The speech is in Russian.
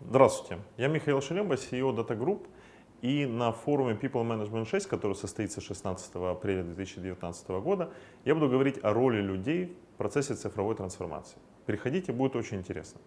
Здравствуйте, я Михаил Шелемба, CEO Data Group. И на форуме People Management 6, который состоится 16 апреля 2019 года, я буду говорить о роли людей в процессе цифровой трансформации. Приходите, будет очень интересно.